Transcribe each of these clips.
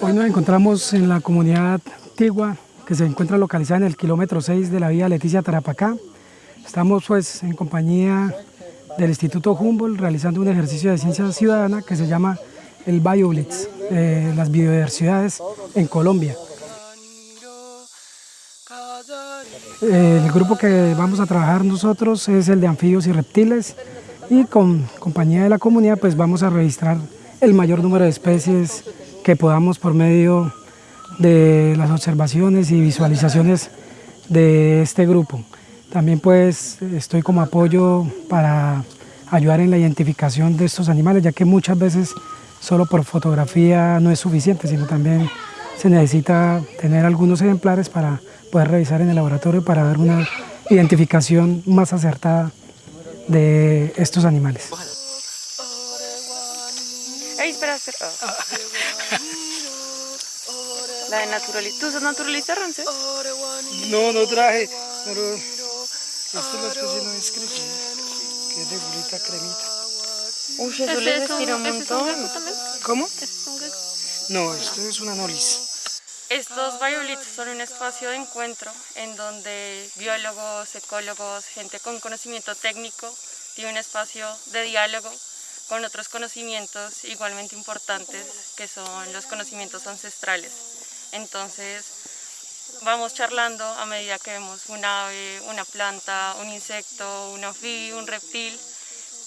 Hoy nos encontramos en la comunidad Tigua, que se encuentra localizada en el kilómetro 6 de la vía Leticia Tarapacá. Estamos pues en compañía del Instituto Humboldt realizando un ejercicio de ciencia ciudadana que se llama el BioBlitz, eh, las biodiversidades en Colombia. El grupo que vamos a trabajar nosotros es el de anfibios y reptiles y con compañía de la comunidad pues vamos a registrar el mayor número de especies que podamos por medio de las observaciones y visualizaciones de este grupo. También pues estoy como apoyo para ayudar en la identificación de estos animales, ya que muchas veces solo por fotografía no es suficiente, sino también se necesita tener algunos ejemplares para poder revisar en el laboratorio para dar una identificación más acertada de estos animales. Espera, espera. La de naturalista. ¿Tú sos naturalista, Ramsés? No, no traje, pero esta es la especie no escrita, que es de burita cremita. Uy, eso le respira un montón. ¿Cómo? No, esto es una nolis. Estos biolitos son un espacio de encuentro en donde biólogos, ecólogos, gente con conocimiento técnico tiene un espacio de diálogo con otros conocimientos igualmente importantes que son los conocimientos ancestrales. Entonces vamos charlando a medida que vemos un ave, una planta, un insecto, un anfibio, un reptil.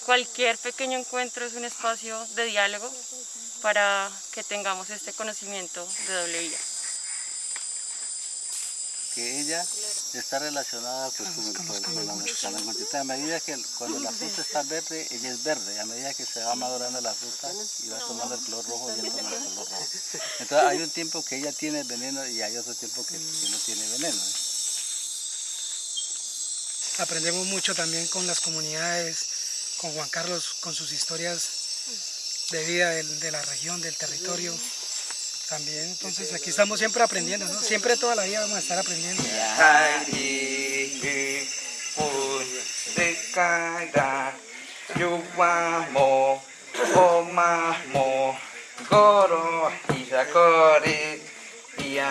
Cualquier pequeño encuentro es un espacio de diálogo para que tengamos este conocimiento de doble vía que ella está relacionada pues, con, la A medida que cuando la fruta está verde, ella es verde. A medida que se va madurando la fruta y va tomando el color rojo, ella toma el color rojo. Entonces hay un tiempo que ella tiene veneno y hay otro tiempo que, no tiene veneno. ¿eh? Aprendemos mucho también con las comunidades, con Juan Carlos, con sus historias de vida de la región, del territorio también. Entonces aquí estamos siempre aprendiendo, ¿no? Siempre toda la vida vamos a estar aprendiendo. から弱もおまもごろざこり。いや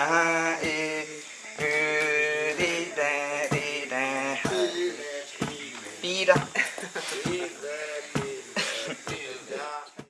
いゆりりりら